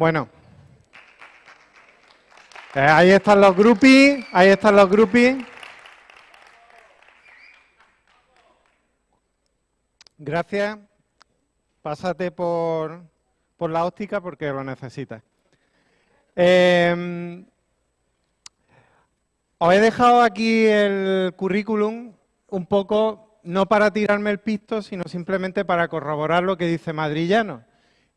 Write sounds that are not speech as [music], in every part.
Bueno. Eh, ahí están los groupies, ahí están los groupies. Gracias. Pásate por, por la óptica porque lo necesitas. Eh, os he dejado aquí el currículum un poco, no para tirarme el pisto, sino simplemente para corroborar lo que dice Madrillano.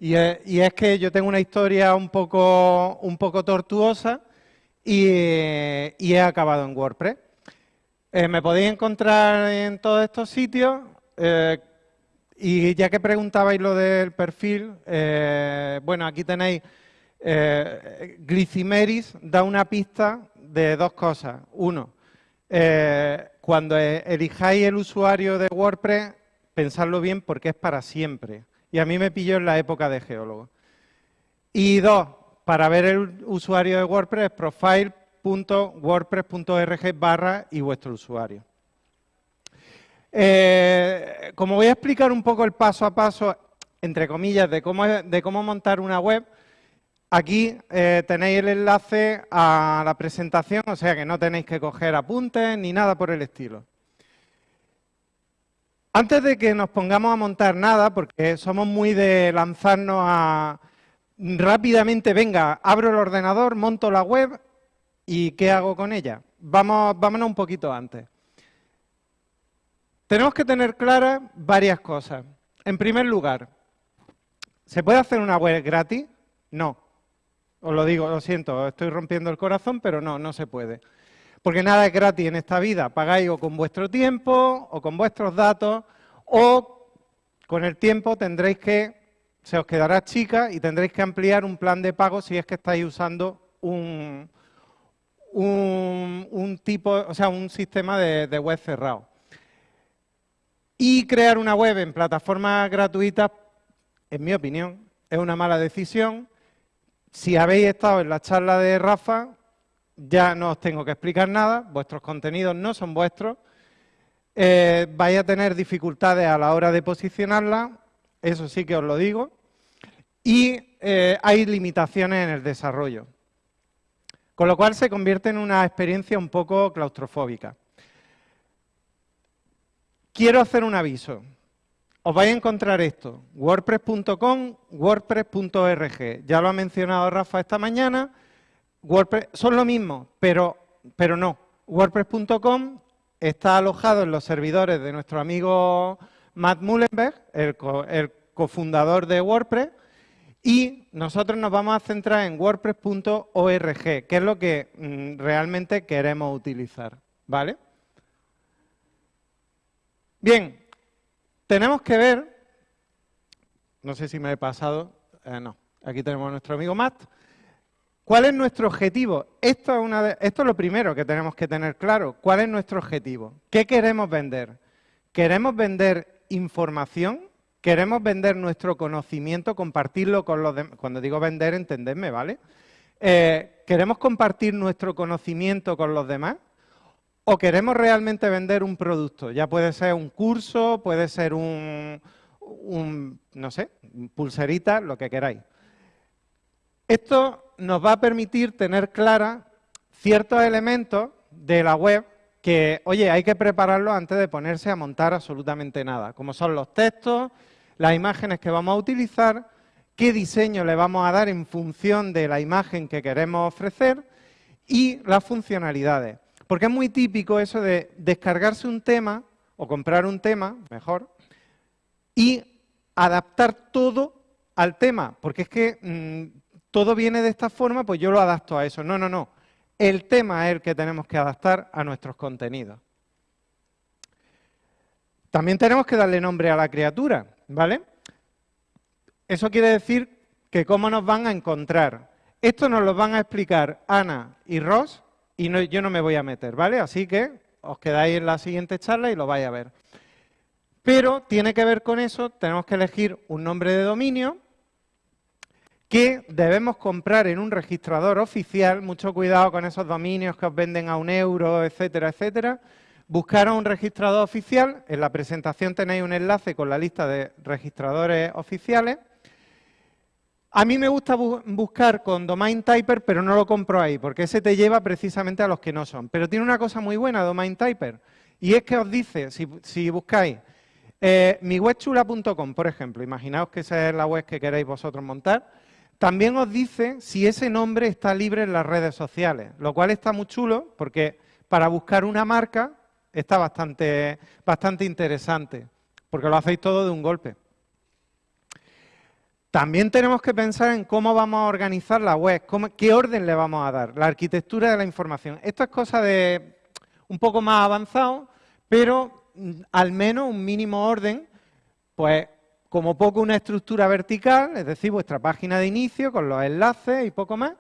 Y es, que yo tengo una historia un poco, un poco tortuosa y, he acabado en WordPress. Eh, me podéis encontrar en todos estos sitios. Eh, y ya que preguntabais lo del perfil, eh, bueno, aquí tenéis, Glicimeris da una pista de dos cosas. Uno, cuando elijáis el usuario de WordPress, pensadlo bien porque es para siempre. Y a mí me pilló en la época de geólogo. Y dos, para ver el usuario de WordPress, profile.wordpress.org barra y vuestro usuario. Eh, como voy a explicar un poco el paso a paso, entre comillas, de cómo, de cómo montar una web, aquí eh, tenéis el enlace a la presentación, o sea que no tenéis que coger apuntes ni nada por el estilo. Antes de que nos pongamos a montar nada, porque somos muy de lanzarnos a rápidamente, venga, abro el ordenador, monto la web y ¿qué hago con ella? Vamos, vámonos un poquito antes. Tenemos que tener claras varias cosas. En primer lugar, ¿se puede hacer una web gratis? No. Os lo digo, lo siento, estoy rompiendo el corazón, pero no, no se puede. Porque nada es gratis en esta vida. Pagáis o con vuestro tiempo, o con vuestros datos, o con el tiempo tendréis que, se os quedará chica y tendréis que ampliar un plan de pago si es que estáis usando un, un, tipo, o sea, un sistema de web cerrado. Y crear una web en plataformas gratuitas, en mi opinión, es una mala decisión. Si habéis estado en la charla de Rafa, ya no os tengo que explicar nada, vuestros contenidos no son vuestros. Eh, vais a tener dificultades a la hora de posicionarla, eso sí que os lo digo. Y eh, hay limitaciones en el desarrollo. Con lo cual se convierte en una experiencia un poco claustrofóbica. Quiero hacer un aviso. Os vais a encontrar esto, wordpress.com, wordpress.org. Ya lo ha mencionado Rafa esta mañana. WordPress, son lo mismo, pero, pero no. WordPress.com está alojado en los servidores de nuestro amigo Matt Mullenberg, el, cofundador de WordPress, y nosotros nos vamos a centrar en wordpress.org, que es lo que mm, realmente queremos utilizar. ¿Vale? Bien, tenemos que ver, no sé si me he pasado, eh, no, aquí tenemos a nuestro amigo Matt. ¿Cuál es nuestro objetivo? Esto es, lo primero que tenemos que tener claro. ¿Cuál es nuestro objetivo? ¿Qué queremos vender? ¿Queremos vender información? ¿Queremos vender nuestro conocimiento, compartirlo con los demás? Cuando digo vender, entendedme, ¿vale? Eh, ¿Queremos compartir nuestro conocimiento con los demás? o queremos realmente vender un producto. Ya puede ser un curso, puede ser un, no sé, pulserita, lo que queráis. Esto nos va a permitir tener clara ciertos elementos de la web que, oye, hay que prepararlo antes de ponerse a montar absolutamente nada, como son los textos, las imágenes que vamos a utilizar, qué diseño le vamos a dar en función de la imagen que queremos ofrecer y las funcionalidades. Porque es muy típico eso de descargarse un tema o comprar un tema, mejor, y adaptar todo al tema. Porque es que mm, todo viene de esta forma, pues yo lo adapto a eso. No, no, no. El tema es el que tenemos que adaptar a nuestros contenidos. También tenemos que darle nombre a la criatura, ¿vale? Eso quiere decir que cómo nos van a encontrar. Esto nos lo van a explicar Ana y Ross y yo no me voy a meter, ¿vale? Así que os quedáis en la siguiente charla y lo vais a ver. Pero tiene que ver con eso, tenemos que elegir un nombre de dominio que debemos comprar en un registrador oficial, mucho cuidado con esos dominios que os venden a un euro, etcétera, etcétera. Buscar a un registrador oficial, en la presentación tenéis un enlace con la lista de registradores oficiales. A mí me gusta buscar con Domain Typer, pero no lo compro ahí, porque ese te lleva precisamente a los que no son. Pero tiene una cosa muy buena Domain Typer, y es que os dice, si, buscáis eh, miwebchula.com, por ejemplo, imaginaos que esa es la web que queréis vosotros montar, también os dice si ese nombre está libre en las redes sociales, lo cual está muy chulo, porque para buscar una marca está bastante, bastante interesante, porque lo hacéis todo de un golpe. También tenemos que pensar en cómo vamos a organizar la web, qué orden le vamos a dar, la arquitectura de la información. Esto es cosa de un poco más avanzado, pero mm, al menos un mínimo orden, pues como poco una estructura vertical, es decir, vuestra página de inicio con los enlaces y poco más.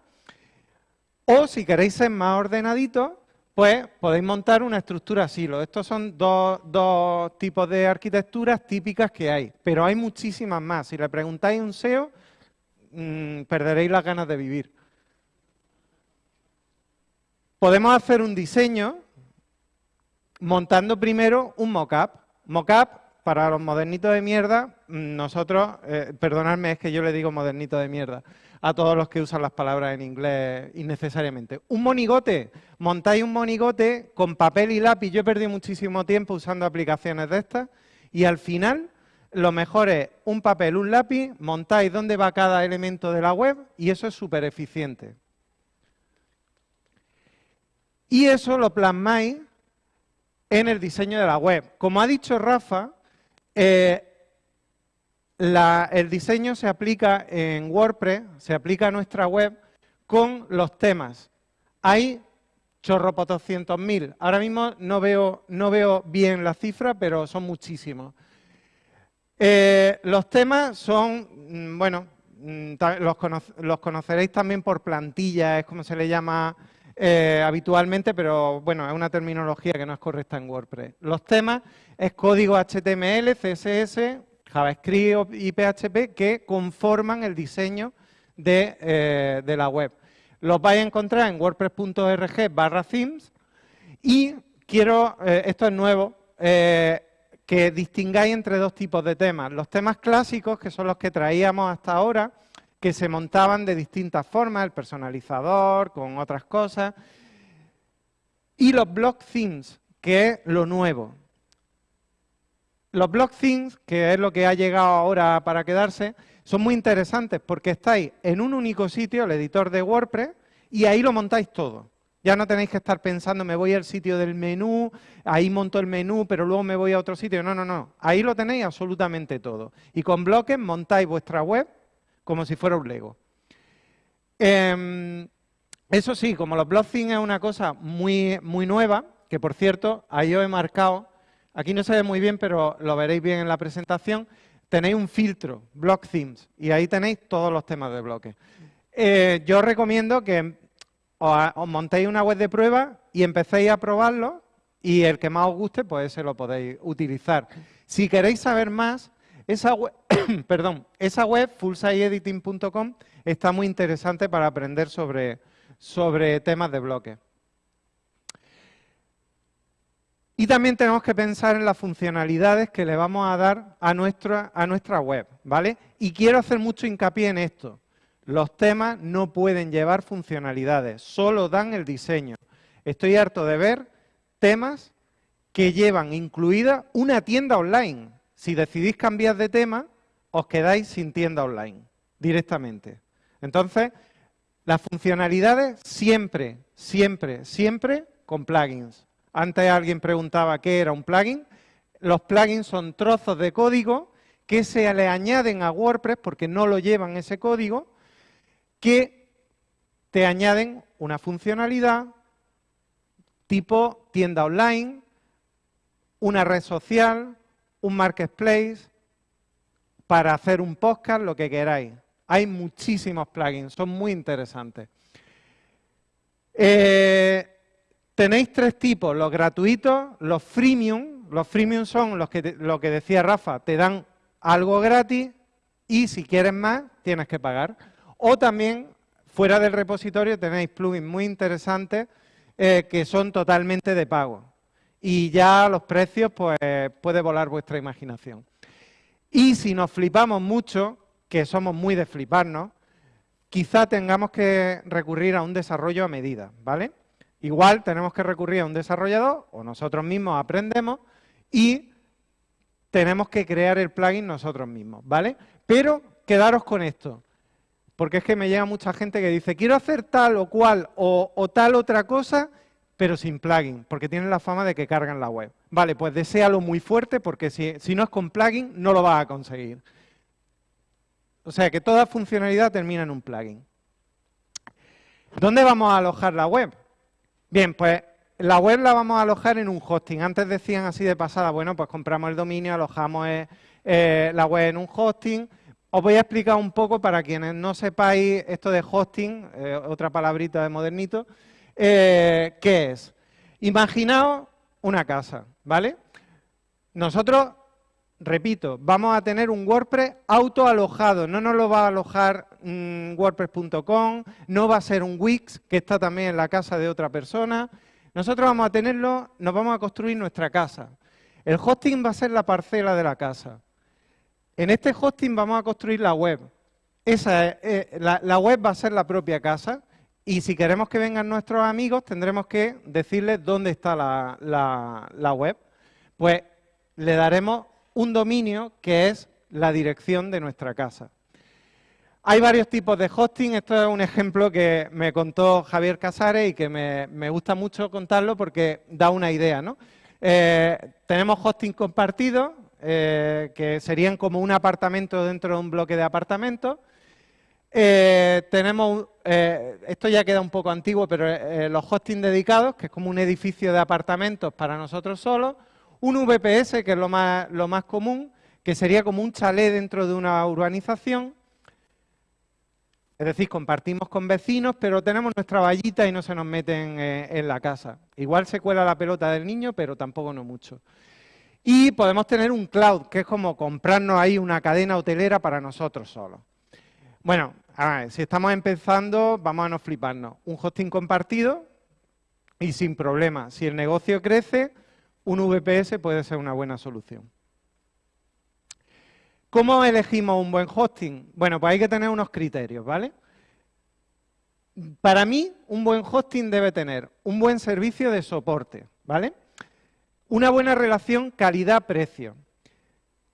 O si queréis ser más ordenaditos, pues podéis montar una estructura silo. Estos son dos, tipos de arquitecturas típicas que hay, pero hay muchísimas más. Si le preguntáis un SEO, mm, perderéis las ganas de vivir. Podemos hacer un diseño montando primero un mockup. Mockup, para los modernitos de mierda, mm, nosotros, eh, perdonadme, es que yo le digo modernito de mierda a todos los que usan las palabras en inglés innecesariamente. Un monigote, montáis un monigote con papel y lápiz. Yo he perdido muchísimo tiempo usando aplicaciones de estas y al final lo mejor es un papel, un lápiz, montáis dónde va cada elemento de la web y eso es súper eficiente. Y eso lo plasmáis en el diseño de la web. Como ha dicho Rafa, eh, el diseño se aplica en WordPress, se aplica a nuestra web con los temas. Hay chorro mil. Ahora mismo no veo, bien la cifra, pero son muchísimos. Eh, los temas son, mm, bueno, mm, los, conoceréis también por plantilla, es como se le llama eh, habitualmente, pero bueno, es una terminología que no es correcta en WordPress. Los temas es código HTML, CSS, JavaScript y PHP que conforman el diseño eh, de, la web. Los vais a encontrar en wordpress.org barra themes y quiero, eh, esto es nuevo, que distingáis entre dos tipos de temas. Los temas clásicos, que son los que traíamos hasta ahora, que se montaban de distintas formas, el personalizador, con otras cosas, y los block themes, que es lo nuevo. Los block themes, que es lo que ha llegado ahora para quedarse, son muy interesantes porque estáis en un único sitio, el editor de WordPress, y ahí lo montáis todo. Ya no tenéis que estar pensando, me voy al sitio del menú, ahí monto el menú, pero luego me voy a otro sitio. No, no, no. Ahí lo tenéis absolutamente todo. Y con bloques montáis vuestra web como si fuera un Lego. Em, eso sí, como los block themes es una cosa muy, muy nueva, que por cierto, ahí os he marcado Aquí no se ve muy bien, pero lo veréis bien en la presentación. Tenéis un filtro, Block Themes, y ahí tenéis todos los temas de bloques. Eh, yo os recomiendo que os, montéis una web de prueba y empecéis a probarlo y el que más os guste, pues ese lo podéis utilizar. Si queréis saber más, esa web, [coughs] perdón, esa web, fullsiteediting.com, está muy interesante para aprender sobre, sobre temas de bloques. Y también tenemos que pensar en las funcionalidades que le vamos a dar a nuestra, a nuestra web, ¿vale? Y quiero hacer mucho hincapié en esto. Los temas no pueden llevar funcionalidades, solo dan el diseño. Estoy harto de ver temas que llevan incluida una tienda online. Si decidís cambiar de tema, os quedáis sin tienda online directamente. Entonces, las funcionalidades siempre, siempre, siempre con plugins. Antes alguien preguntaba qué era un plugin. Los plugins son trozos de código que se le añaden a WordPress, porque no lo llevan ese código, que te añaden una funcionalidad tipo tienda online, una red social, un marketplace, para hacer un podcast, lo que queráis. Hay muchísimos plugins, son muy interesantes. Eh, Tenéis tres tipos, los gratuitos, los freemium. Los freemium son los que lo que decía Rafa, te dan algo gratis y si quieres más, tienes que pagar. O también, fuera del repositorio, tenéis plugins muy interesantes eh, que son totalmente de pago. Y ya los precios, pues, puede volar vuestra imaginación. Y si nos flipamos mucho, que somos muy de fliparnos, quizá tengamos que recurrir a un desarrollo a medida, ¿vale? Igual tenemos que recurrir a un desarrollador o nosotros mismos aprendemos y tenemos que crear el plugin nosotros mismos, ¿vale? Pero quedaros con esto, porque es que me llega mucha gente que dice, quiero hacer tal o cual o, tal otra cosa, pero sin plugin, porque tienen la fama de que cargan la web. Vale, pues deséalo muy fuerte, porque si, si no es con plugin, no lo vas a conseguir. O sea, que toda funcionalidad termina en un plugin. ¿Dónde vamos a alojar la web? Bien, pues la web la vamos a alojar en un hosting. Antes decían así de pasada, bueno, pues compramos el dominio, alojamos eh, eh, la web en un hosting. Os voy a explicar un poco para quienes no sepáis esto de hosting, eh, otra palabrita de modernito, ¿qué es? Imaginaos una casa, ¿vale? Nosotros, repito, vamos a tener un WordPress autoalojado, no nos lo va a alojar mm, WordPress.com, no va a ser un Wix, que está también en la casa de otra persona, nosotros vamos a tenerlo, nos vamos a construir nuestra casa. El hosting va a ser la parcela de la casa. En este hosting vamos a construir la web. Esa eh, la, web va a ser la propia casa y si queremos que vengan nuestros amigos tendremos que decirles dónde está la, web. Pues le daremos un dominio que es la dirección de nuestra casa. Hay varios tipos de hosting, esto es un ejemplo que me contó Javier Casares y que me, gusta mucho contarlo porque da una idea. ¿no? Eh, tenemos hosting compartido, eh, que serían como un apartamento dentro de un bloque de apartamentos. Eh, tenemos, esto ya queda un poco antiguo, pero los hosting dedicados, que es como un edificio de apartamentos para nosotros solos. Un VPS, que es lo más, lo más común, que sería como un chalet dentro de una urbanización es decir, compartimos con vecinos, pero tenemos nuestra vallita y no se nos meten eh, en la casa. Igual se cuela la pelota del niño, pero tampoco no mucho. Y podemos tener un cloud, que es como comprarnos ahí una cadena hotelera para nosotros solos. Bueno, a ver, si estamos empezando, vamos a no fliparnos. Un hosting compartido y sin problema. Si el negocio crece, un VPS puede ser una buena solución. ¿Cómo elegimos un buen hosting? Bueno, pues hay que tener unos criterios, ¿vale? Para mí, un buen hosting debe tener un buen servicio de soporte, ¿vale? Una buena relación calidad-precio.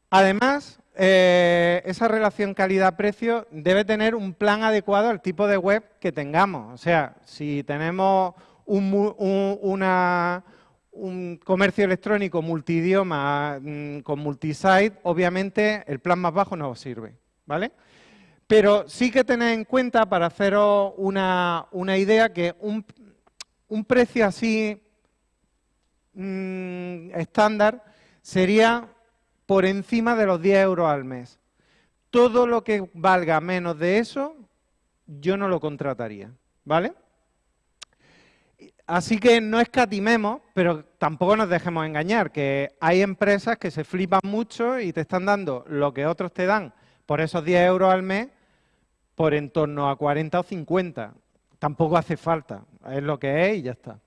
Además, eh, esa relación calidad-precio debe tener un plan adecuado al tipo de web que tengamos. O sea, si tenemos un comercio electrónico multidioma mm, con multisite, obviamente el plan más bajo no os sirve, ¿vale? Pero sí que tened en cuenta, para haceros una, idea, que un, precio así mm, estándar sería por encima de los 10 euros al mes. Todo lo que valga menos de eso, yo no lo contrataría, ¿vale? Así que no escatimemos, pero tampoco nos dejemos engañar, que hay empresas que se flipan mucho y te están dando lo que otros te dan por esos 10 euros al mes por en torno a 40 o 50. Tampoco hace falta, es lo que es y ya está.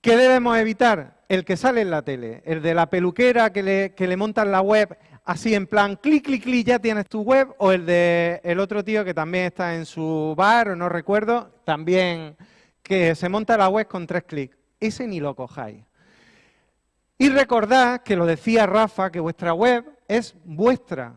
¿Qué debemos evitar? El que sale en la tele, el de la peluquera que le, que le montan la web así en plan, clic, clic, clic, ya tienes tu web, o el de el otro tío que también está en su bar, o no recuerdo, también que se monta la web con tres clics. Ese ni lo cojáis. Y recordad, que lo decía Rafa, que vuestra web es vuestra.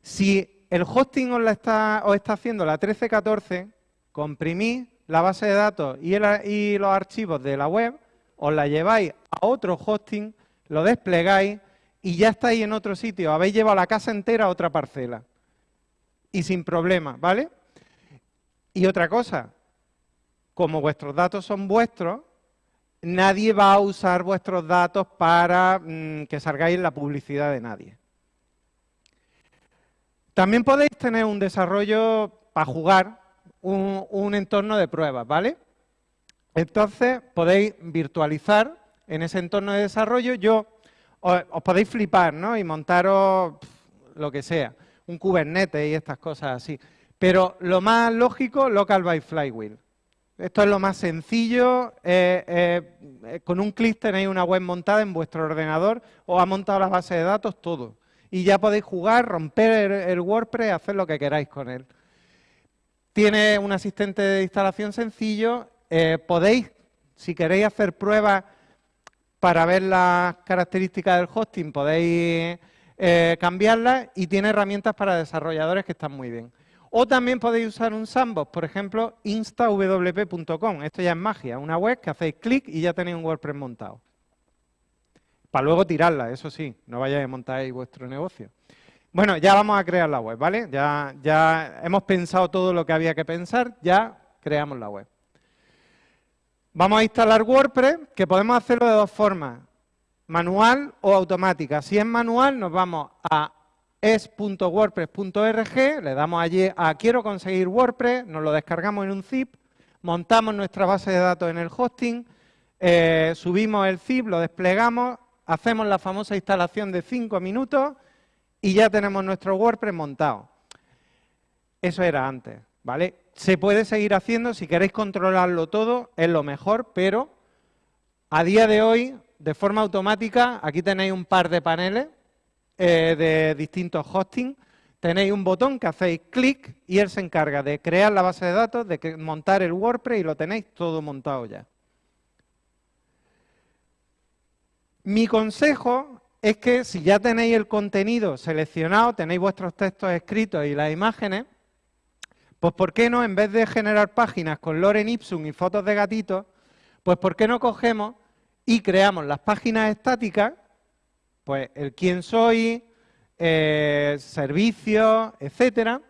Si el hosting os, la está, está haciendo la 1314, comprimís la base de datos y, y los archivos de la web, os la lleváis a otro hosting, lo desplegáis y ya estáis en otro sitio. Habéis llevado la casa entera a otra parcela. Y sin problema, ¿vale? Y otra cosa, como vuestros datos son vuestros, nadie va a usar vuestros datos para mm, que salgáis la publicidad de nadie. También podéis tener un desarrollo para jugar, un, entorno de pruebas, ¿vale? Entonces, podéis virtualizar en ese entorno de desarrollo. Yo, os, podéis flipar, ¿no? Y montaros lo que sea, un Kubernetes y estas cosas así. Pero lo más lógico, Local by Flywheel. Esto es lo más sencillo. Eh, eh, con un clic tenéis una web montada en vuestro ordenador, os ha montado la base de datos, todo. Y ya podéis jugar, romper el, WordPress, hacer lo que queráis con él. tiene un asistente de instalación sencillo. Eh, podéis, si queréis hacer pruebas para ver las características del hosting, podéis eh, cambiarlas y tiene herramientas para desarrolladores que están muy bien. O también podéis usar un sandbox, por ejemplo, instawp.com. Esto ya es magia, una web que hacéis clic y ya tenéis un WordPress montado. Para luego tirarla, eso sí, no vayáis a montar vuestro negocio. Bueno, ya vamos a crear la web, ¿vale? Ya hemos pensado todo lo que había que pensar, ya creamos la web. Vamos a instalar WordPress, que podemos hacerlo de dos formas, manual o automática. Si es manual, nos vamos a es.wordpress.org, le damos allí a quiero conseguir WordPress, nos lo descargamos en un zip, montamos nuestra base de datos en el hosting, eh, subimos el zip, lo desplegamos, hacemos la famosa instalación de 5 minutos y ya tenemos nuestro WordPress montado. Eso era antes, ¿vale? Se puede seguir haciendo, si queréis controlarlo todo, es lo mejor, pero a día de hoy, de forma automática, aquí tenéis un par de paneles eh, de distintos hosting, tenéis un botón que hacéis clic y él se encarga de crear la base de datos, de montar el WordPress y lo tenéis todo montado ya. Mi consejo es que si ya tenéis el contenido seleccionado, tenéis vuestros textos escritos y las imágenes, pues ¿por qué no, en vez de generar páginas con Loren Ipsum y fotos de gatitos, pues ¿por qué no cogemos y creamos las páginas estáticas, pues el quién soy, eh, servicios, etcétera,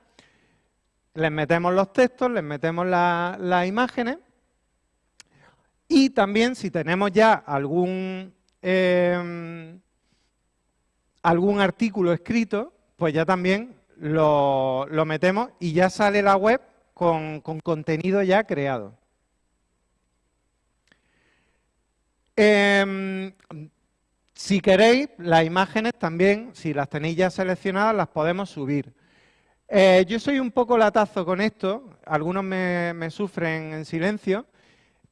les metemos los textos, les metemos las imágenes. Y también si tenemos ya algún eh, algún artículo escrito, pues ya también lo, metemos y ya sale la web con, contenido ya creado. Em, si queréis, las imágenes también, si las tenéis ya seleccionadas, las podemos subir. Eh, yo soy un poco latazo con esto, algunos me, sufren en silencio,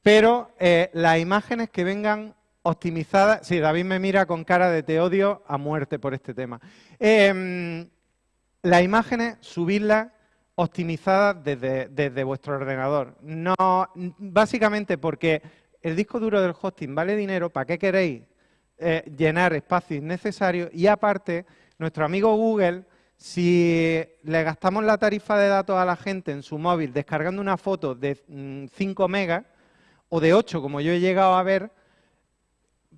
pero eh, las imágenes que vengan optimizada. Sí, David me mira con cara de te odio a muerte por este tema. Eh, las imágenes, subirlas optimizadas desde, vuestro ordenador. No, básicamente porque el disco duro del hosting vale dinero, ¿para qué queréis eh, llenar espacio innecesario? Y aparte, nuestro amigo Google, si le gastamos la tarifa de datos a la gente en su móvil descargando una foto de 5 mm, megas o de 8, como yo he llegado a ver,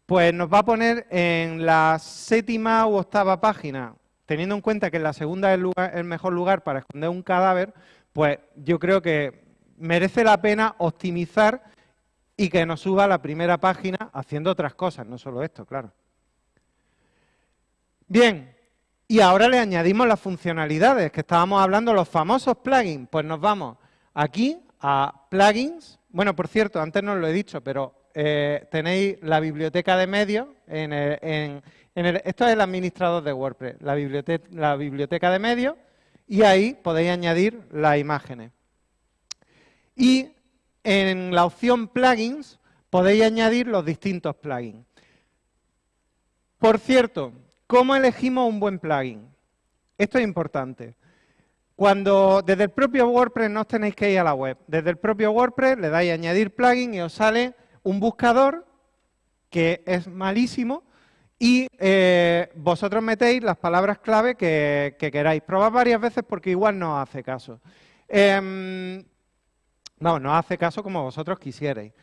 pues nos va a poner en la séptima u octava página, teniendo en cuenta que la segunda es el, mejor lugar para esconder un cadáver, pues yo creo que merece la pena optimizar y que nos suba a la primera página haciendo otras cosas, no solo esto, claro. Bien, y ahora le añadimos las funcionalidades que estábamos hablando, los famosos plugins. Pues nos vamos aquí a plugins. Bueno, por cierto, antes no lo he dicho, pero eh, tenéis la biblioteca de medios, en esto es el administrador de WordPress, la biblioteca, la biblioteca de medios, y ahí podéis añadir las imágenes. Y en la opción plugins podéis añadir los distintos plugins. Por cierto, ¿cómo elegimos un buen plugin? Esto es importante. Cuando desde el propio WordPress no os tenéis que ir a la web, desde el propio WordPress le dais a añadir plugin y os sale un buscador que es malísimo y eh, vosotros metéis las palabras clave que, queráis. Probad varias veces porque igual no hace caso. Eh, no, no hace caso como vosotros quisierais.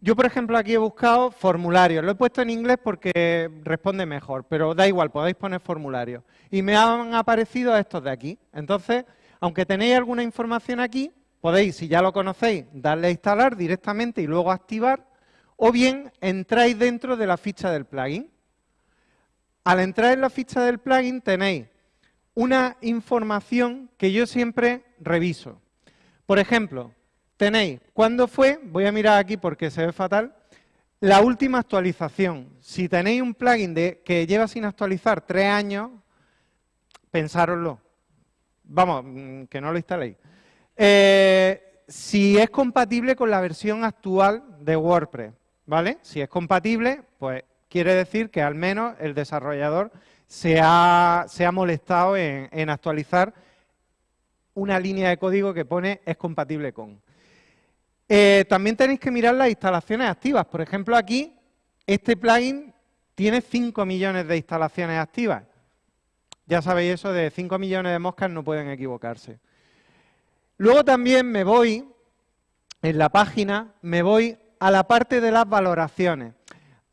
Yo, por ejemplo, aquí he buscado formularios. Lo he puesto en inglés porque responde mejor, pero da igual, podéis poner formularios. Y me han aparecido estos de aquí. Entonces, aunque tenéis alguna información aquí, podéis, si ya lo conocéis, darle a instalar directamente y luego activar o bien entráis dentro de la ficha del plugin. Al entrar en la ficha del plugin tenéis una información que yo siempre reviso. Por ejemplo, tenéis cuándo fue, voy a mirar aquí porque se ve fatal, la última actualización. Si tenéis un plugin de, que lleva sin actualizar tres años, pensároslo. Vamos, mm, que no lo instaléis. Eh, si es compatible con la versión actual de WordPress. ¿Vale? Si es compatible, pues quiere decir que al menos el desarrollador se ha, molestado en, actualizar una línea de código que pone es compatible con. Eh, también tenéis que mirar las instalaciones activas. Por ejemplo, aquí este plugin tiene 5 millones de instalaciones activas. Ya sabéis eso de 5 millones de moscas no pueden equivocarse. Luego también me voy, en la página, me voy a la parte de las valoraciones.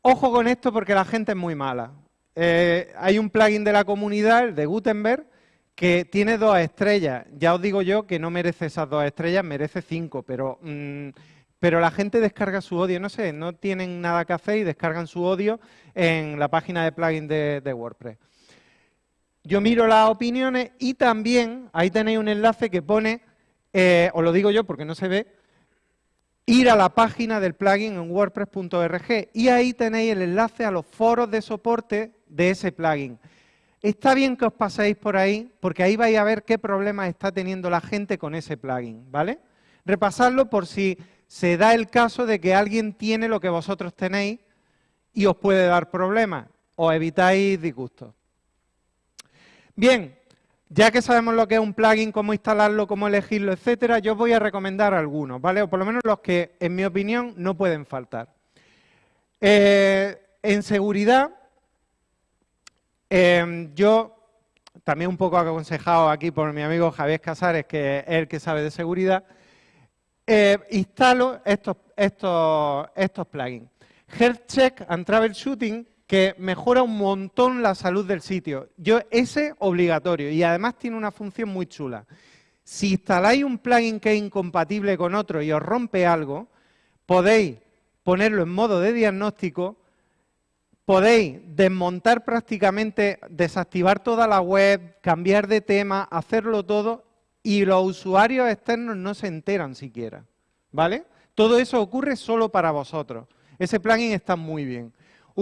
Ojo con esto porque la gente es muy mala. Eh, hay un plugin de la comunidad, el de Gutenberg, que tiene dos estrellas. Ya os digo yo que no merece esas dos estrellas, merece cinco, pero, mm, pero la gente descarga su odio, no sé, no tienen nada que hacer y descargan su odio en la página de plugin de, WordPress. Yo miro las opiniones y también ahí tenéis un enlace que pone, eh, os lo digo yo porque no se ve, ir a la página del plugin en wordpress.org y ahí tenéis el enlace a los foros de soporte de ese plugin. Está bien que os paséis por ahí, porque ahí vais a ver qué problemas está teniendo la gente con ese plugin, ¿vale? Repasarlo por si se da el caso de que alguien tiene lo que vosotros tenéis y os puede dar problemas, o evitáis disgustos. Bien, ya que sabemos lo que es un plugin, cómo instalarlo, cómo elegirlo, etcétera, yo os voy a recomendar algunos, ¿vale? O por lo menos los que, en mi opinión, no pueden faltar. Eh, en seguridad, Em, yo, también un poco aconsejado aquí por mi amigo Javier Casares, que es el que sabe de seguridad, eh, instalo estos, estos, plugins. Health Check and Troubleshooting, que mejora un montón la salud del sitio. Yo, ese obligatorio y además tiene una función muy chula. Si instaláis un plugin que es incompatible con otro y os rompe algo, podéis ponerlo en modo de diagnóstico podéis desmontar prácticamente, desactivar toda la web, cambiar de tema, hacerlo todo y los usuarios externos no se enteran siquiera. ¿Vale? Todo eso ocurre solo para vosotros. Ese plugin está muy bien.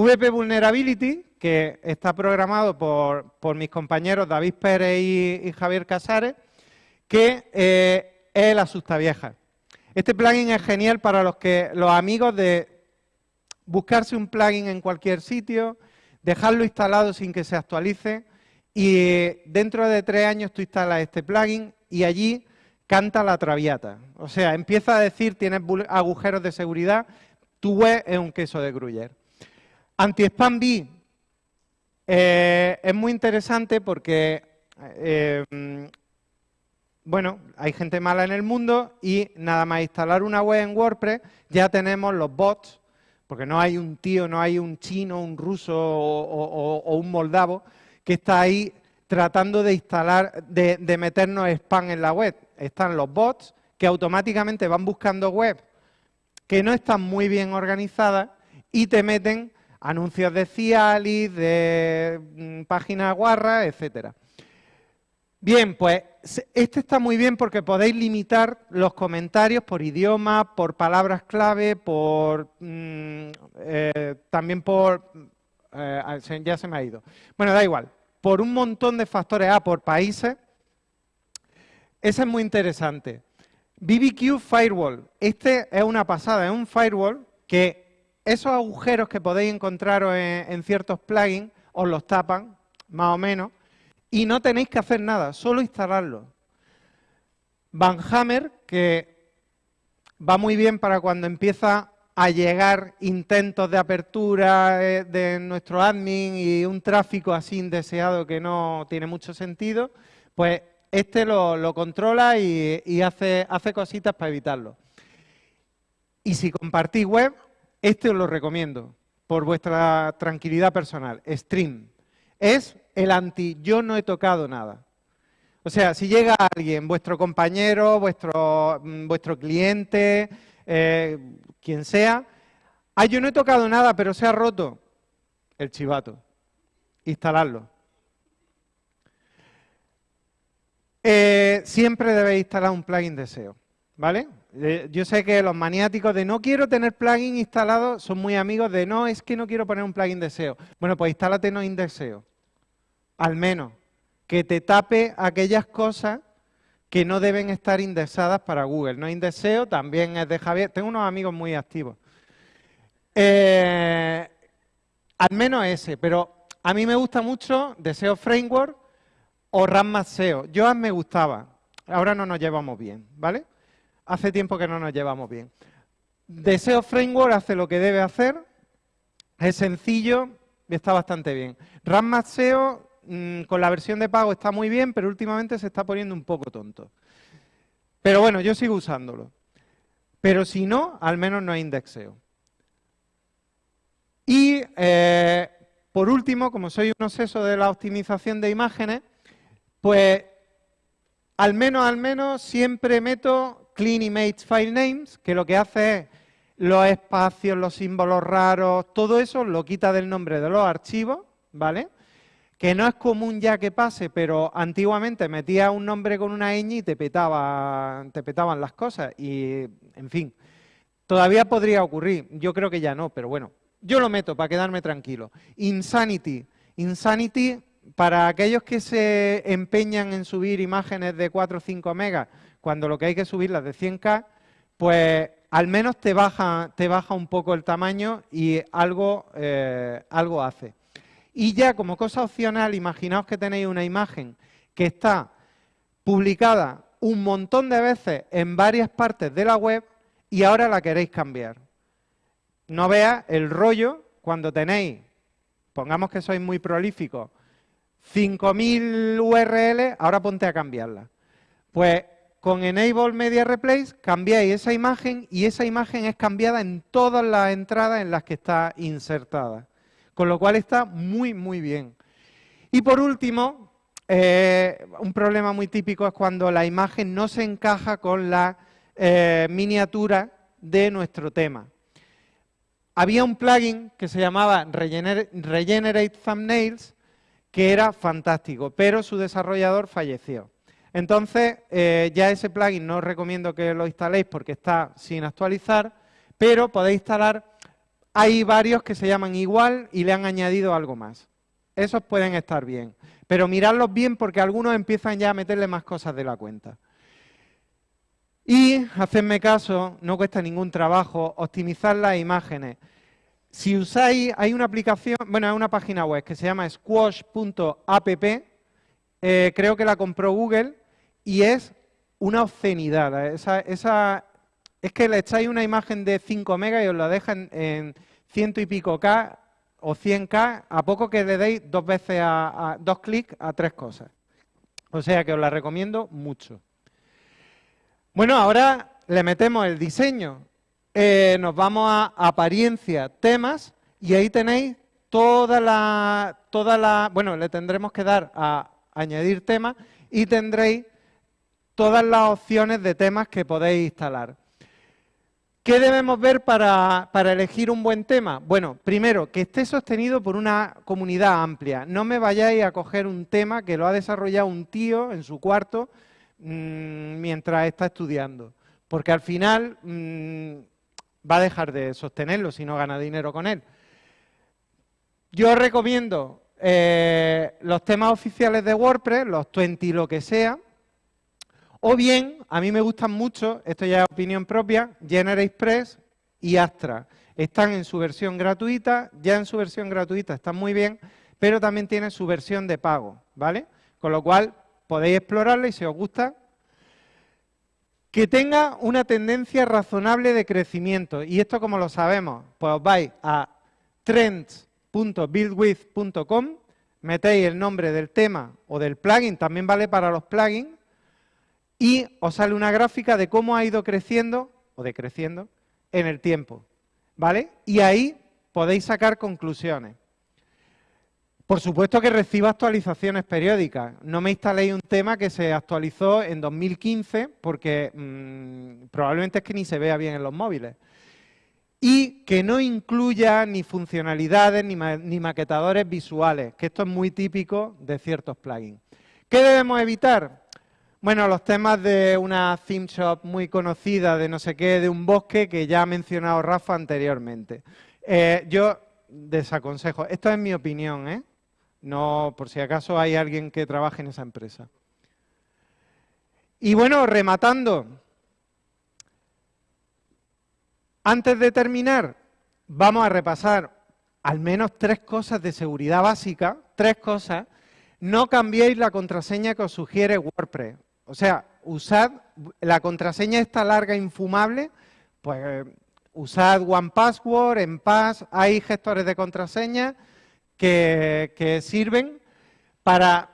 VP Vulnerability, que está programado por, mis compañeros David Pérez y, Javier Casares, que eh, es el asustavieja. Este plugin es genial para los, que, los amigos de buscarse un plugin en cualquier sitio, dejarlo instalado sin que se actualice y dentro de tres años tú instalas este plugin y allí canta la traviata. O sea, empieza a decir tienes agujeros de seguridad, tu web es un queso de Gruyère. Anti-Spam B eh, es muy interesante porque, eh, bueno, hay gente mala en el mundo y nada más instalar una web en WordPress ya tenemos los bots porque no hay un tío, no hay un chino, un ruso o, un moldavo que está ahí tratando de instalar, de, de, meternos spam en la web. Están los bots que automáticamente van buscando web que no están muy bien organizadas y te meten anuncios de Cialis, de mm, páginas guarras, etcétera. Bien, pues este está muy bien porque podéis limitar los comentarios por idioma, por palabras clave, por mm, eh, también por... Eh, ya se me ha ido. Bueno, da igual. Por un montón de factores. Ah, por países. Ese es muy interesante. BBQ Firewall. Este es una pasada. Es un firewall que esos agujeros que podéis encontrar en, ciertos plugins os los tapan, más o menos y no tenéis que hacer nada, solo instalarlo. Van Hammer, que va muy bien para cuando empieza a llegar intentos de apertura eh, de nuestro admin y un tráfico así indeseado que no tiene mucho sentido, pues este lo, controla y, hace, hace cositas para evitarlo. Y si compartís web, este os lo recomiendo, por vuestra tranquilidad personal, Stream. Es el anti yo no he tocado nada. O sea, si llega alguien, vuestro compañero, vuestro, mm, vuestro cliente, eh, quien sea, ah, yo no he tocado nada, pero se ha roto el chivato. Instalarlo. Eh, siempre debéis instalar un plugin de SEO, ¿vale? Yo sé que los maniáticos de no quiero tener plugin instalado son muy amigos de no, es que no quiero poner un plugin de SEO. Bueno, pues instálate no SEO al menos, que te tape aquellas cosas que no deben estar indexadas para Google. No indexeo, también es de Javier. Tengo unos amigos muy activos. Eh, al menos ese, pero a mí me gusta mucho Deseo Framework o RAM SEO. Yo me gustaba. ahora no nos llevamos bien, ¿vale? Hace tiempo que no nos llevamos bien. Deseo Framework hace lo que debe hacer, es sencillo y está bastante bien. RAM SEO mm, con la versión de pago está muy bien, pero últimamente se está poniendo un poco tonto. Pero bueno, yo sigo usándolo. Pero si no, al menos no hay indexeo. Y eh, por último, como soy un obseso de la optimización de imágenes, pues al menos, al menos siempre meto Clean Image File Names, que lo que hace es los espacios, los símbolos raros, todo eso lo quita del nombre de los archivos, ¿vale? Que no es común ya que pase, pero antiguamente metía un nombre con una ñ y te, petaba, te petaban las cosas. Y, en fin, todavía podría ocurrir. Yo creo que ya no, pero bueno. Yo lo meto para quedarme tranquilo. Insanity. Insanity, para aquellos que se empeñan en subir imágenes de 4 o 5 megas, cuando lo que hay que subirlas de 100K, pues al menos te baja, un poco el tamaño y algo, eh, algo hace. Y ya como cosa opcional, imaginaos que tenéis una imagen que está publicada un montón de veces en varias partes de la web y ahora la queréis cambiar. No veas el rollo cuando tenéis, pongamos que sois muy prolíficos, 5.000 URL, ahora ponte a cambiarla. Pues con Enable Media Replace cambiáis esa imagen y esa imagen es cambiada en todas las entradas en las que está insertada. Con lo cual está muy, muy bien. Y por último, eh, un problema muy típico es cuando la imagen no se encaja con la eh, miniatura de nuestro tema. Había un plugin que se llamaba Regenerate Thumbnails, que era fantástico, pero su desarrollador falleció. Entonces, eh, ya ese plugin no os recomiendo que lo instaléis porque está sin actualizar, pero podéis instalar, hay varios que se llaman igual y le han añadido algo más. Esos pueden estar bien, pero miradlos bien porque algunos empiezan ya a meterle más cosas de la cuenta. Y, hacedme caso, no cuesta ningún trabajo, optimizar las imágenes. Si usáis, hay una aplicación, bueno, hay una página web que se llama squash.app, eh, creo que la compró Google y es una obscenidad. Esa, esa, es que le echáis una imagen de 5 megas y os la dejan en ciento y pico K o 100K, a poco que le deis dos veces a, dos clics a tres cosas. O sea que os la recomiendo mucho. Bueno, ahora le metemos el diseño. Eh, nos vamos a apariencia, temas, y ahí tenéis toda la, toda la, bueno, le tendremos que dar a añadir temas y tendréis todas las opciones de temas que podéis instalar. ¿Qué debemos ver para, elegir un buen tema? Bueno, primero, que esté sostenido por una comunidad amplia. No me vayáis a coger un tema que lo ha desarrollado un tío en su cuarto mmm, mientras está estudiando, porque al final mmm, va a dejar de sostenerlo si no gana dinero con él. Yo recomiendo eh, los temas oficiales de WordPress, los 20 lo que sea, o bien, a mí me gustan mucho, esto ya es opinión propia, GeneratePress y Astra. Están en su versión gratuita, ya en su versión gratuita están muy bien, pero también tienen su versión de pago, ¿vale? Con lo cual, podéis explorarla y si os gusta, que tenga una tendencia razonable de crecimiento. ¿Y esto como lo sabemos? Pues os vais a trends .buildwith.com, metéis el nombre del tema o del plugin, también vale para los plugins, y os sale una gráfica de cómo ha ido creciendo o decreciendo en el tiempo. ¿Vale? Y ahí podéis sacar conclusiones. Por supuesto que reciba actualizaciones periódicas. No me instaléis un tema que se actualizó en 2015 porque mm, probablemente es que ni se vea bien en los móviles y que no incluya ni funcionalidades ni, maquetadores visuales, que esto es muy típico de ciertos plugins. ¿Qué debemos evitar? Bueno, los temas de una theme shop muy conocida, de no sé qué, de un bosque que ya ha mencionado Rafa anteriormente. Eh, yo desaconsejo, esto es mi opinión, ¿eh? No, por si acaso hay alguien que trabaje en esa empresa. Y bueno, rematando, Antes de terminar, vamos a repasar al menos tres cosas de seguridad básica, tres cosas. No cambiéis la contraseña que os sugiere WordPress. O sea, usad, la contraseña esta larga, infumable, pues usad OnePassword, Enpass, hay gestores de contraseña que, sirven para,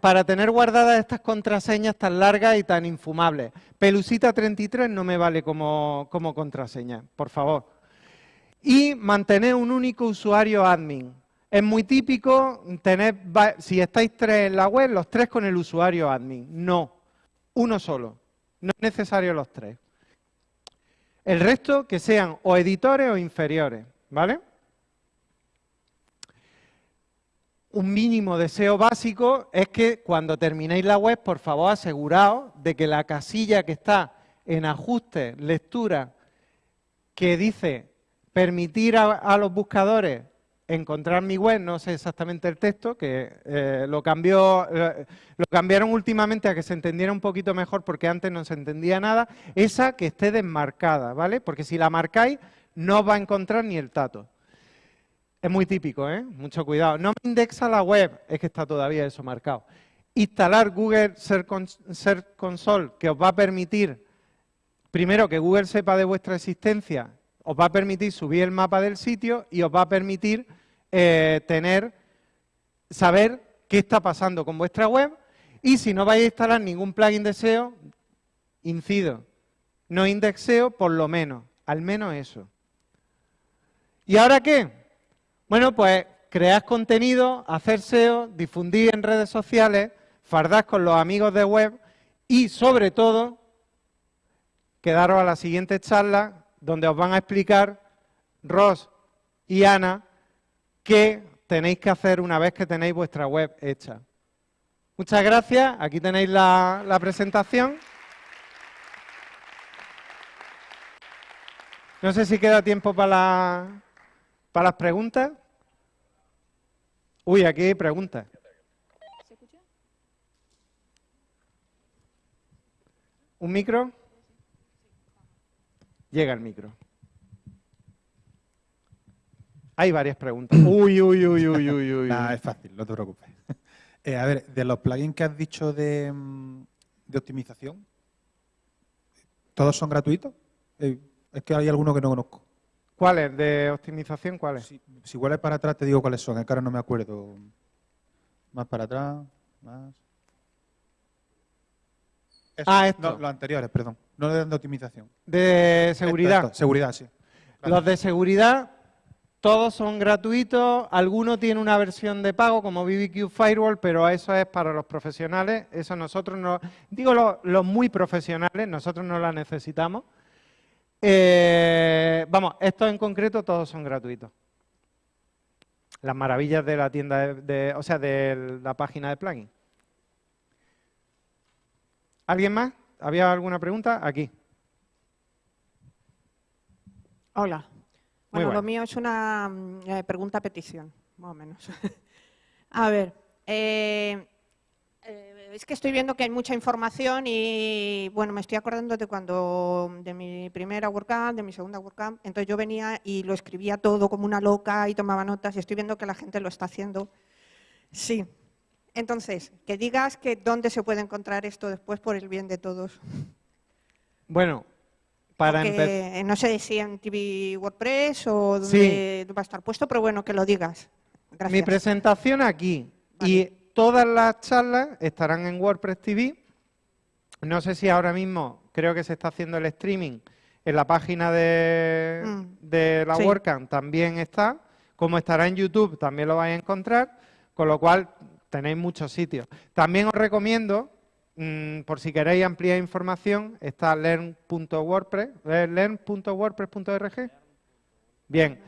para tener guardadas estas contraseñas tan largas y tan infumables. Pelusita 33 no me vale como contraseña, por favor. Y mantener un único usuario admin. Es muy típico tener, si estáis tres en la web, los tres con el usuario admin. No, uno solo. No es necesario los tres. El resto que sean o editores o inferiores, ¿vale? un mínimo deseo básico es que cuando terminéis la web, por favor, aseguraos de que la casilla que está en ajuste, lectura, que dice permitir a, los buscadores encontrar mi web, no sé exactamente el texto, que eh, lo, cambió, eh, lo cambiaron últimamente a que se entendiera un poquito mejor porque antes no se entendía nada, esa que esté desmarcada, ¿vale? Porque si la marcáis no va a encontrar ni el tato. Es muy típico, ¿eh? Mucho cuidado. No me indexa la web, es que está todavía eso marcado. Instalar Google Search Console, que os va a permitir, primero, que Google sepa de vuestra existencia, os va a permitir subir el mapa del sitio y os va a permitir eh, tener, saber qué está pasando con vuestra web. Y si no vais a instalar ningún plugin de SEO, incido, no indexeo por lo menos, al menos eso. ¿Y ahora qué? Bueno, pues crear contenido, hacer SEO, difundir en redes sociales, fardar con los amigos de web y, sobre todo, quedaros a la siguiente charla donde os van a explicar Ross y Ana qué tenéis que hacer una vez que tenéis vuestra web hecha. Muchas gracias. Aquí tenéis la, la presentación. No sé si queda tiempo para, la, para las preguntas. Uy, aquí hay preguntas. ¿Se escucha? ¿Un micro? Llega el micro. Hay varias preguntas. [clears throat] Uy, uy, uy, uy, uy, uy. [laughs] es fácil, no te preocupes. [laughs] Eh, a ver, de los plugins que has dicho de, mm, de optimización, ¿todos son gratuitos? Eh, es que hay alguno que no conozco. ¿Cuáles? ¿De optimización cuáles? Si, si vuelves para atrás te digo cuáles son, es que ahora no me acuerdo. Más para atrás, más... ah, esto. los anteriores, perdón. No de optimización. De seguridad. seguridad, sí. Los de seguridad, todos son gratuitos. Algunos tienen una versión de pago, como BBQ Firewall, pero eso es para los profesionales. Eso nosotros no... Digo los muy profesionales, nosotros no la necesitamos. Eh, vamos, estos en concreto todos son gratuitos. Las maravillas de la tienda, de, o sea, de la página de plugin. ¿Alguien más? ¿Había alguna pregunta? Aquí. Hola. Bueno, lo mío es una mm, eh, pregunta-petición, más o menos. [laughs] A ver, eh, es que estoy viendo que hay mucha información y, bueno, me estoy acordando de cuando, de mi primera WordCamp, de mi segunda WordCamp, entonces yo venía y lo escribía todo como una loca y tomaba notas y estoy viendo que la gente lo está haciendo. Sí. Entonces, que digas que dónde se puede encontrar esto después por el bien de todos. Bueno, para. No sé si en TV WordPress o dónde va a estar puesto, pero bueno, que lo digas. Gracias. Mi presentación aquí y todas las charlas estarán en WordPress TV. No sé si ahora mismo, creo que se está haciendo el streaming en la página de, mm. la WordCamp también está. Como estará en YouTube, también lo vais a encontrar. Con lo cual, tenéis muchos sitios. También os recomiendo, mm, por si queréis ampliar información, está learn.wordpress, eh, learn.wordpress.org. Bien,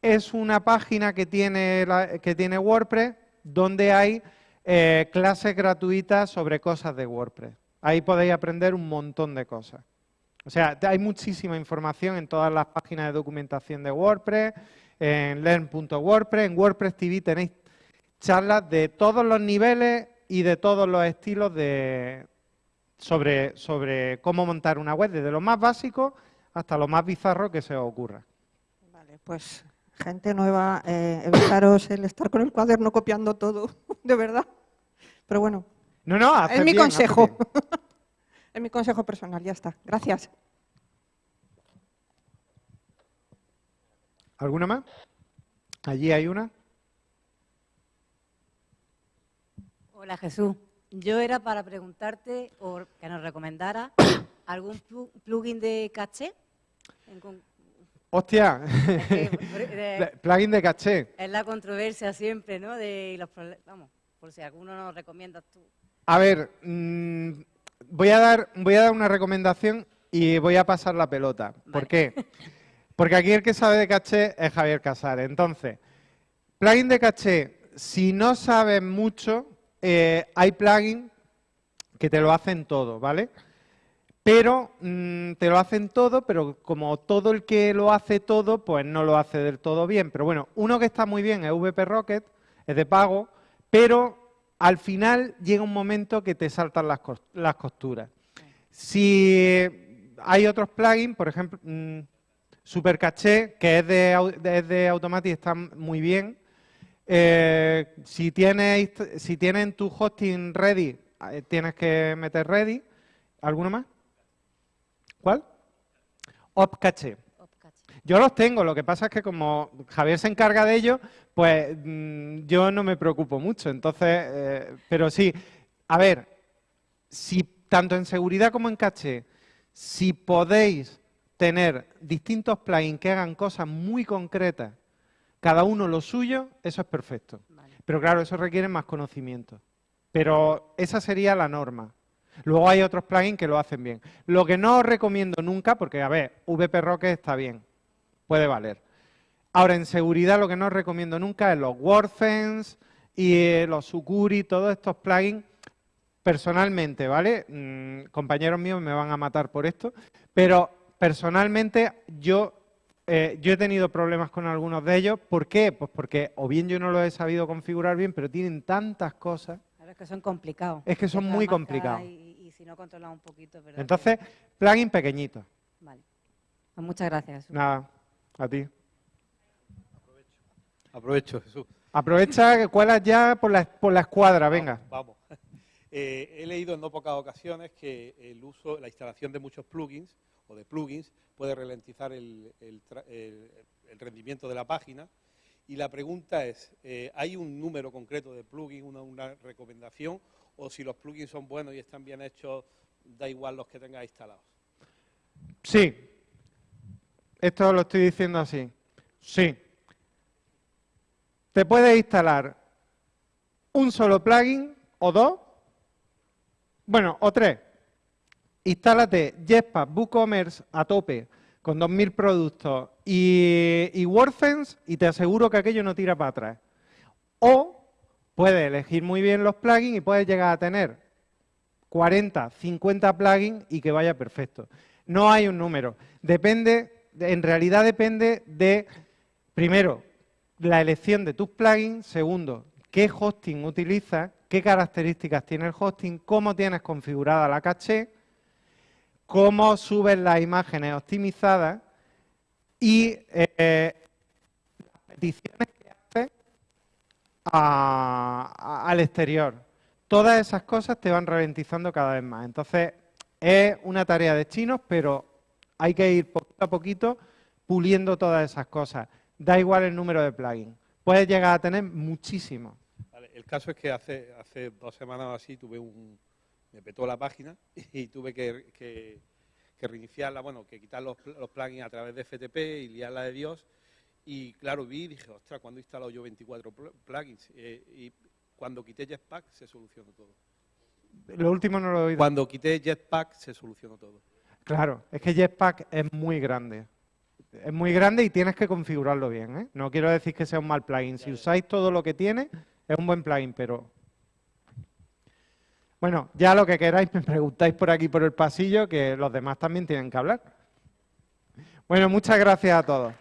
es una página que tiene, que tiene WordPress donde hay eh, clases gratuitas sobre cosas de WordPress. Ahí podéis aprender un montón de cosas. O sea, hay muchísima información en todas las páginas de documentación de WordPress, en learn.wordpress, en WordPress TV tenéis charlas de todos los niveles y de todos los estilos de, sobre, sobre cómo montar una web, desde lo más básico hasta lo más bizarro que se os ocurra. Vale, pues gente nueva, eh, evitaros el estar con el cuaderno copiando todo, [laughs] de verdad. Pero bueno. No, no, Es mi consejo. [laughs] es mi consejo personal, ya está. Gracias. ¿Alguna más? Allí hay una. Hola Jesús. Yo era para preguntarte o que nos recomendara [coughs] algún plugin de caché. Hostia, [laughs] [laughs] plugin de caché. Es la controversia siempre, ¿no? De los Vamos, por si alguno nos recomiendas tú. A ver, mm, voy, a dar, voy a dar una recomendación y voy a pasar la pelota. ¿Por qué? Porque aquí el que sabe de caché es Javier Casares. Entonces, plugin de caché, si no sabes mucho, eh, hay plugins que te lo hacen todo, ¿vale? Pero mm, te lo hacen todo, pero como todo el que lo hace todo, pues no lo hace del todo bien. Pero bueno, uno que está muy bien es VP Rocket, es de pago, pero al final llega un momento que te saltan las, costuras. Si hay otros plugins, por ejemplo, mm, Super Caché, que es de, es de Automatic, está muy bien. Eh, si, tienes, si tienen tu hosting ready, eh, tienes que meter ready. ¿Alguno más? ¿Cuál? OpCache. Yo los tengo, lo que pasa es que como Javier se encarga de ello, pues mm, yo no me preocupo mucho. Entonces, eh, pero sí, a ver, si tanto en seguridad como en caché, si podéis tener distintos plugins que hagan cosas muy concretas, cada uno lo suyo, eso es perfecto. Pero claro, eso requiere más conocimiento. Pero esa sería la norma. Luego hay otros plugins que lo hacen bien. Lo que no os recomiendo nunca, porque a ver, VP Rocket está bien, puede valer. Ahora, en seguridad lo que no os recomiendo nunca es los WordFence y eh, los Sucuri, todos estos plugins, personalmente, ¿vale? Mm, compañeros míos me van a matar por esto, pero personalmente yo, eh, yo he tenido problemas con algunos de ellos. ¿Por qué? Pues porque o bien yo no los he sabido configurar bien, pero tienen tantas cosas. es que son complicados. Es que son muy complicados. Y, si no controlan un poquito, ¿verdad? Entonces, plugin pequeñito. Vale. Pues muchas gracias. Nada, a ti. Aprovecho, Aprovecho Jesús. Aprovecha que cuelas ya por la, por la escuadra, venga. Vamos. [laughs] Eh, he leído en no pocas ocasiones que el uso, la instalación de muchos plugins o de plugins puede ralentizar el, rendimiento de la página. Y la pregunta es, eh, ¿hay un número concreto de plugins, una, recomendación? ¿O si los plugins son buenos y están bien hechos, da igual los que tengas instalados? Sí. Esto lo estoy diciendo así. Sí. Te puedes instalar un solo plugin o dos, bueno, o tres, instálate Jetpack WooCommerce a tope con 2.000 productos y, y WordFence y te aseguro que aquello no tira para atrás. O puedes elegir muy bien los plugins y puedes llegar a tener 40, 50 plugins y que vaya perfecto. No hay un número. Depende, en realidad depende de, primero, la elección de tus plugins. Segundo, qué hosting utilizas, qué características tiene el hosting, cómo tienes configurada la caché cómo subes las imágenes optimizadas y eh, las peticiones que haces al exterior. Todas esas cosas te van ralentizando cada vez más. Entonces, es una tarea de chinos, pero hay que ir poquito a poquito puliendo todas esas cosas. Da igual el número de plugins. Puedes llegar a tener muchísimos. el caso es que hace, hace dos semanas o así tuve un, me petó la página [laughs] y tuve que, reiniciarla, bueno, que quitar los, plugins a través de FTP y liarla de Dios. Y claro, vi y dije, ostras, ¿cuándo he instalado yo 24 plugins? Eh, y cuando quité Jetpack se solucionó todo. Lo último no lo he oído. Cuando quité Jetpack se solucionó todo. Claro, es que Jetpack es muy grande. Es muy grande y tienes que configurarlo bien. ¿eh? No quiero decir que sea un mal plugin. Si usáis todo lo que tiene, es un buen plugin, pero bueno, ya lo que queráis [laughs] me preguntáis por aquí, por el pasillo, que los demás también tienen que hablar. Bueno, muchas gracias a todos.